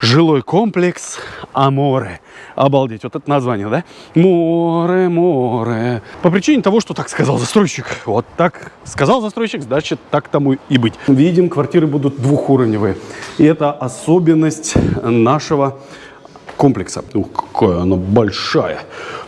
Жилой комплекс Аморе. Обалдеть, вот это название, да? Море, море. По причине того, что так сказал застройщик. Вот так сказал застройщик, значит так тому и быть. Видим, квартиры будут двухуровневые. И это особенность нашего комплекса. Ух, какая она большая.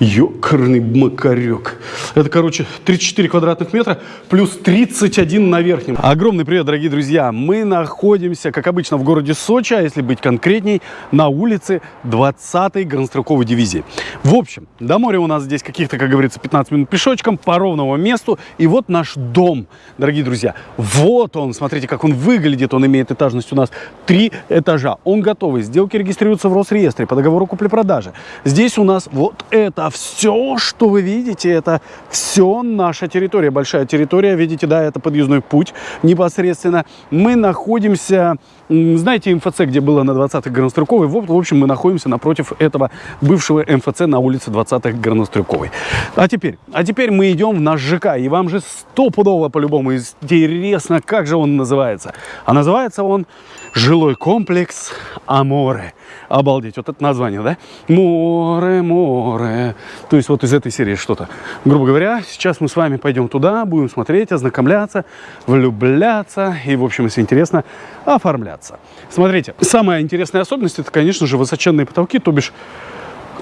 Ёкарный макарек. Это, короче, 34 квадратных метра плюс 31 на верхнем. Огромный привет, дорогие друзья. Мы находимся, как обычно, в городе Сочи, а если быть конкретней, на улице 20-й горнострелковой дивизии. В общем, до моря у нас здесь каких-то, как говорится, 15 минут пешочком по ровному месту. И вот наш дом, дорогие друзья. Вот он, смотрите, как он выглядит. Он имеет этажность у нас три этажа. Он готовый. Сделки регистрируются в Росреестре по договору купли-продажи. Здесь у нас вот это а все, что вы видите, это все наша территория, большая территория. Видите, да, это подъездной путь непосредственно. Мы находимся, знаете, МФЦ, где было на 20-х Горнострюковой? В общем, мы находимся напротив этого бывшего МФЦ на улице 20-х Горнострюковой. А теперь, а теперь мы идем в наш ЖК, и вам же стопудово по-любому интересно, как же он называется. А называется он жилой комплекс Аморе. Обалдеть, вот это название, да? Море, море. То есть вот из этой серии что-то. Грубо говоря, сейчас мы с вами пойдем туда, будем смотреть, ознакомляться, влюбляться и, в общем, если интересно, оформляться. Смотрите, самая интересная особенность, это, конечно же, высоченные потолки, то бишь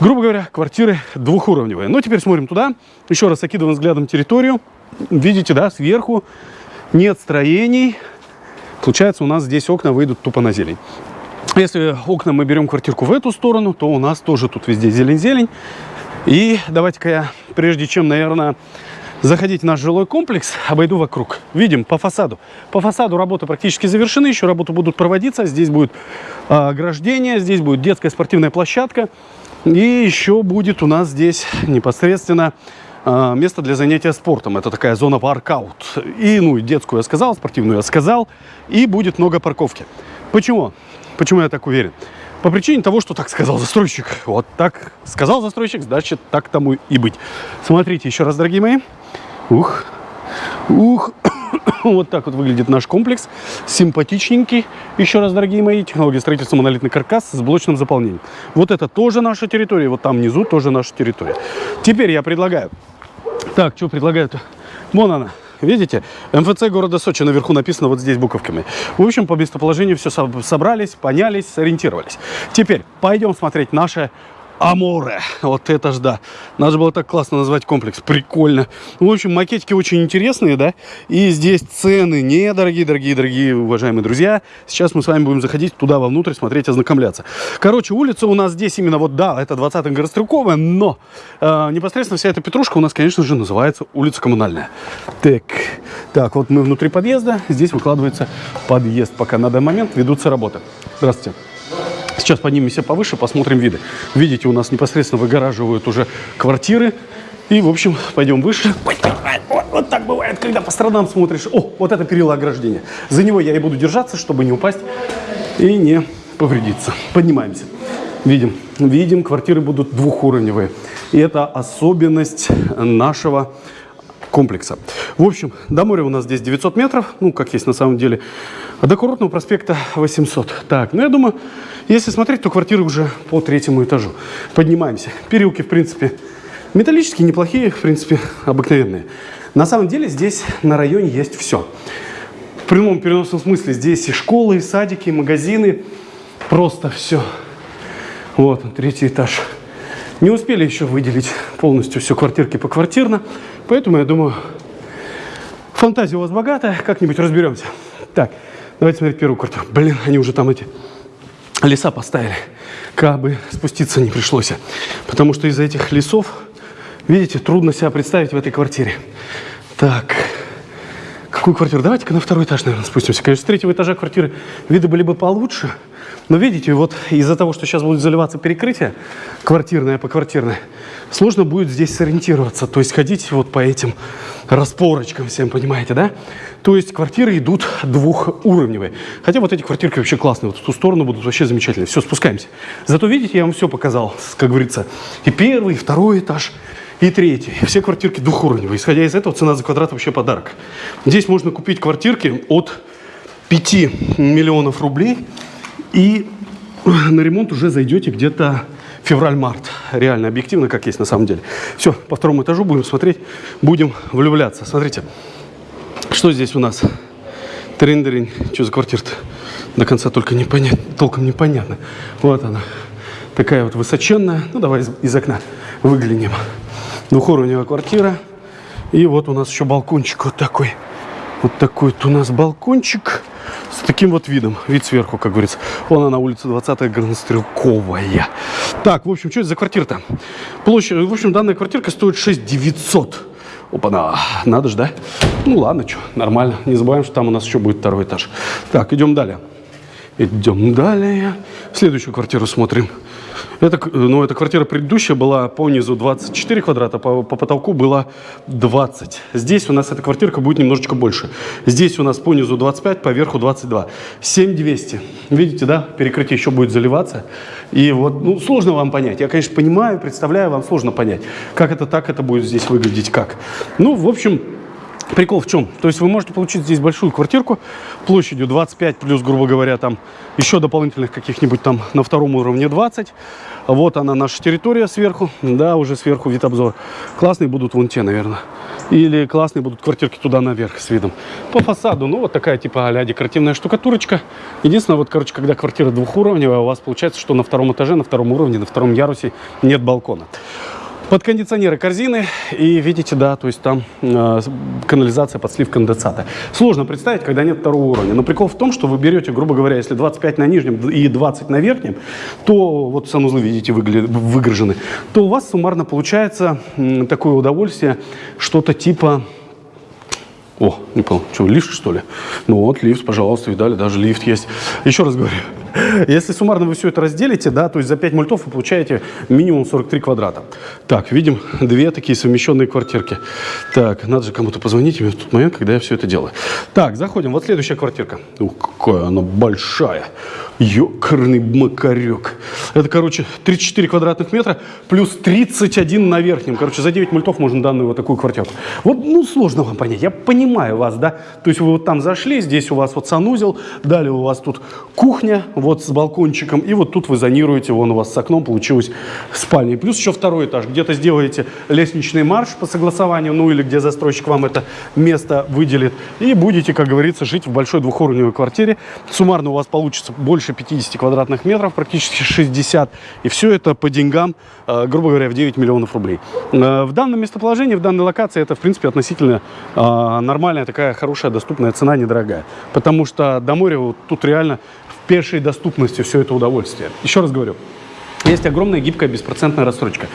грубо говоря, квартиры двухуровневые. Но теперь смотрим туда, еще раз окидываем взглядом территорию. Видите, да, сверху нет строений. Получается, у нас здесь окна выйдут тупо на зелень. Если окна мы берем квартирку в эту сторону, то у нас тоже тут везде зелень-зелень. И давайте-ка я, прежде чем, наверное, заходить в наш жилой комплекс, обойду вокруг. Видим по фасаду. По фасаду работы практически завершены, еще работы будут проводиться. Здесь будет э, ограждение, здесь будет детская спортивная площадка. И еще будет у нас здесь непосредственно э, место для занятия спортом. Это такая зона паркаут. И, ну, детскую я сказал, спортивную я сказал. И будет много парковки. Почему? Почему я так уверен? По причине того, что так сказал застройщик. Вот так сказал застройщик, значит так тому и быть. Смотрите еще раз, дорогие мои. Ух, ух. Вот так вот выглядит наш комплекс. Симпатичненький. Еще раз, дорогие мои, технология строительства монолитный каркас с блочным заполнением. Вот это тоже наша территория. Вот там внизу тоже наша территория. Теперь я предлагаю. Так, что предлагаю-то? Вон она. Видите? МФЦ города Сочи наверху написано вот здесь буковками. В общем, по местоположению все собрались, понялись, сориентировались. Теперь пойдем смотреть наше Аморе. Вот это ж да. Надо было так классно назвать комплекс. Прикольно. В общем, макетики очень интересные, да. И здесь цены недорогие, дорогие, дорогие, уважаемые друзья. Сейчас мы с вами будем заходить туда вовнутрь, смотреть, ознакомляться. Короче, улица у нас здесь именно вот, да, это 20-й Горострелковая, но э, непосредственно вся эта петрушка у нас, конечно же, называется улица Коммунальная. Так, так, вот мы внутри подъезда. Здесь выкладывается подъезд. Пока на данный момент ведутся работы. Здравствуйте. Сейчас поднимемся повыше, посмотрим виды. Видите, у нас непосредственно выгораживают уже квартиры. И, в общем, пойдем выше. Вот, вот так бывает, когда по сторонам смотришь. О, вот это перила ограждения. За него я и буду держаться, чтобы не упасть и не повредиться. Поднимаемся. Видим, видим, квартиры будут двухуровневые. И это особенность нашего комплекса. В общем, до моря у нас здесь 900 метров, ну, как есть на самом деле, а до курортного проспекта 800. Так, ну, я думаю, если смотреть, то квартиры уже по третьему этажу. Поднимаемся. Переулки, в принципе, металлические, неплохие, в принципе, обыкновенные. На самом деле здесь на районе есть все. В прямом переносном смысле здесь и школы, и садики, и магазины. Просто все. Вот он, третий этаж. Не успели еще выделить полностью все квартирки по квартирно, поэтому я думаю, фантазия у вас богатая, как-нибудь разберемся. Так, давайте смотреть первую квартиру. Блин, они уже там эти леса поставили, как бы спуститься не пришлось. Потому что из-за этих лесов, видите, трудно себя представить в этой квартире. Так, какую квартиру? Давайте-ка на второй этаж, наверное, спустимся. Конечно, с третьего этажа квартиры виды были бы получше, но видите, вот из-за того, что сейчас будет заливаться перекрытие, квартирное по квартирное, сложно будет здесь сориентироваться. То есть ходить вот по этим распорочкам всем, понимаете, да? То есть квартиры идут двухуровневые. Хотя вот эти квартирки вообще классные. Вот в ту сторону будут вообще замечательные. Все, спускаемся. Зато, видите, я вам все показал, как говорится. И первый, и второй этаж, и третий. Все квартирки двухуровневые. Исходя из этого, цена за квадрат вообще подарок. Здесь можно купить квартирки от 5 миллионов рублей и на ремонт уже зайдете где-то февраль-март. Реально, объективно, как есть на самом деле. Все, по второму этажу будем смотреть, будем влюбляться. Смотрите, что здесь у нас? Трендерень. Что за квартира-то? До конца только непонятно, толком непонятно. Вот она. Такая вот высоченная. Ну, давай из, из окна выглянем. Двухуровневая квартира. И вот у нас еще балкончик вот такой. Вот такой вот у нас балкончик с таким вот видом. Вид сверху, как говорится. Вон она, улица 20-я, Горнострелковая. Так, в общем, что это за квартира-то? Площадь, в общем, данная квартирка стоит 6 900. Опа-на, надо же, да? Ну ладно, что, нормально. Не забываем, что там у нас еще будет второй этаж. Так, идем далее. Идем далее. Следующую квартиру смотрим. Это, ну, эта квартира предыдущая была по низу 24 квадрата, по, по потолку было 20. Здесь у нас эта квартирка будет немножечко больше. Здесь у нас по низу 25, по верху 22. 7200. Видите, да? Перекрытие еще будет заливаться. И вот, ну, сложно вам понять. Я, конечно, понимаю, представляю, вам сложно понять, как это так, это будет здесь выглядеть, как. Ну, в общем, Прикол в чем? То есть вы можете получить здесь большую квартирку площадью 25 плюс, грубо говоря, там еще дополнительных каких-нибудь там на втором уровне 20. Вот она наша территория сверху, да, уже сверху вид обзор. Классные будут вон те, наверное. Или классные будут квартирки туда наверх с видом. По фасаду, ну вот такая типа а декоративная штукатурочка. Единственное, вот, короче, когда квартира двухуровневая, у вас получается, что на втором этаже, на втором уровне, на втором ярусе нет балкона под кондиционеры корзины. И видите, да, то есть там э, канализация под слив конденсата. Сложно представить, когда нет второго уровня. Но прикол в том, что вы берете, грубо говоря, если 25 на нижнем и 20 на верхнем, то вот санузлы, видите, выгружены, то у вас суммарно получается э, такое удовольствие, что-то типа о, не понял, что, лифт, что ли? Ну вот, лифт, пожалуйста, видали, даже лифт есть. Еще раз говорю, если суммарно вы все это разделите, да, то есть за 5 мультов вы получаете минимум 43 квадрата. Так, видим две такие совмещенные квартирки. Так, надо же кому-то позвонить в тот момент, когда я все это делаю. Так, заходим. Вот следующая квартирка. Ух, какая она большая. Ёкарный макарек. Это, короче, 34 квадратных метра плюс 31 на верхнем. Короче, за 9 мультов можно данную вот такую квартирку. Вот, ну, сложно вам понять. Я понимаю вас, да? То есть вы вот там зашли, здесь у вас вот санузел, далее у вас тут кухня, вот с балкончиком, и вот тут вы зонируете, вон у вас с окном получилась спальня. И плюс еще второй этаж. Где-то сделаете лестничный марш по согласованию, ну или где застройщик вам это место выделит. И будете, как говорится, жить в большой двухуровневой квартире. Суммарно у вас получится больше больше 50 квадратных метров, практически 60. И все это по деньгам, э, грубо говоря, в 9 миллионов рублей. Э, в данном местоположении, в данной локации это, в принципе, относительно э, нормальная такая хорошая доступная цена, недорогая. Потому что до моря вот тут реально пешей доступности все это удовольствие. Еще раз говорю, есть огромная гибкая беспроцентная рассрочка.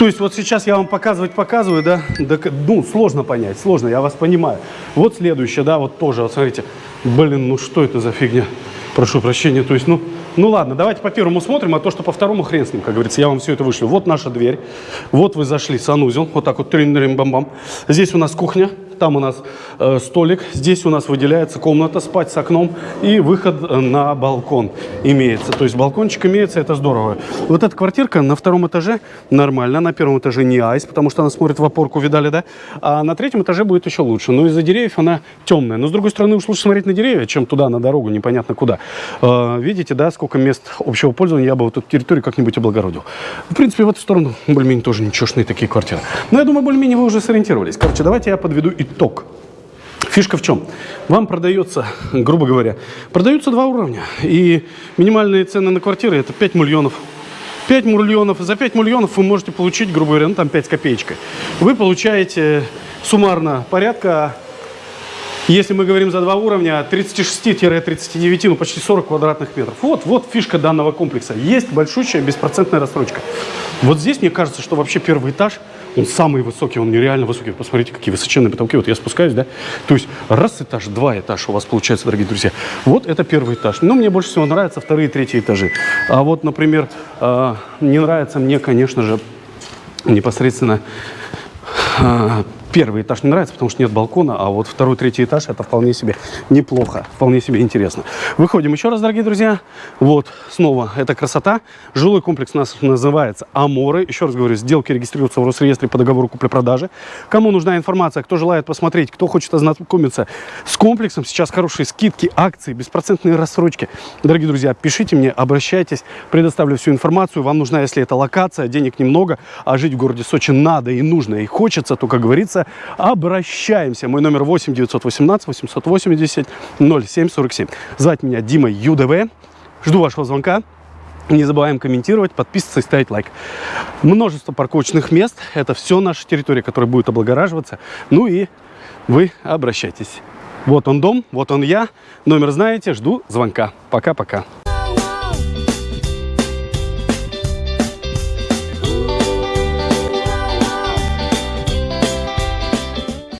То есть вот сейчас я вам показывать показываю, да, да, ну, сложно понять, сложно, я вас понимаю. Вот следующее, да, вот тоже, вот смотрите, блин, ну что это за фигня? Прошу прощения, то есть, ну, ну ладно, давайте по первому смотрим, а то, что по второму хрен с ним, как говорится, я вам все это вышлю. Вот наша дверь, вот вы зашли, санузел, вот так вот, трин бам бам Здесь у нас кухня, там у нас э, столик, здесь у нас выделяется комната спать с окном и выход э, на балкон имеется. То есть балкончик имеется, это здорово. Вот эта квартирка на втором этаже нормально, на первом этаже не айс, потому что она смотрит в опорку, видали, да? А на третьем этаже будет еще лучше. Но из-за деревьев она темная. Но с другой стороны, уж лучше смотреть на деревья, чем туда, на дорогу, непонятно куда. Э, видите, да, сколько мест общего пользования я бы вот эту территорию как-нибудь облагородил. В принципе, в эту сторону более-менее тоже ничешные такие квартиры. Но я думаю, более-менее вы уже сориентировались. Короче, давайте я подведу и итог. Фишка в чем? Вам продается, грубо говоря, продаются два уровня. И минимальные цены на квартиры это 5 миллионов. 5 миллионов. За 5 миллионов вы можете получить, грубо говоря, ну там 5 с копеечкой. Вы получаете суммарно порядка, если мы говорим за два уровня, 36-39, ну почти 40 квадратных метров. Вот, вот фишка данного комплекса. Есть большущая беспроцентная рассрочка. Вот здесь мне кажется, что вообще первый этаж – он самый высокий, он нереально высокий. Посмотрите, какие высоченные потолки. Вот я спускаюсь, да. То есть раз этаж, два этажа у вас получается, дорогие друзья. Вот это первый этаж. Но мне больше всего нравятся вторые и третьи этажи. А вот, например, э, не нравится мне, конечно же, непосредственно э, первый этаж не нравится, потому что нет балкона, а вот второй, третий этаж это вполне себе неплохо, вполне себе интересно. Выходим еще раз, дорогие друзья. Вот, снова эта красота. Жилой комплекс у нас называется Аморы. Еще раз говорю, сделки регистрируются в Росреестре по договору купли-продажи. Кому нужна информация, кто желает посмотреть, кто хочет ознакомиться с комплексом, сейчас хорошие скидки, акции, беспроцентные рассрочки. Дорогие друзья, пишите мне, обращайтесь, предоставлю всю информацию. Вам нужна, если это локация, денег немного, а жить в городе Сочи надо и нужно, и хочется, то, как говорится, обращаемся. Мой номер 8 918 880 0747. Звать меня Дима ЮДВ. Жду вашего звонка. Не забываем комментировать, подписываться и ставить лайк. Множество парковочных мест. Это все наша территория, которая будет облагораживаться. Ну и вы обращайтесь. Вот он дом, вот он я. Номер знаете, жду звонка. Пока-пока.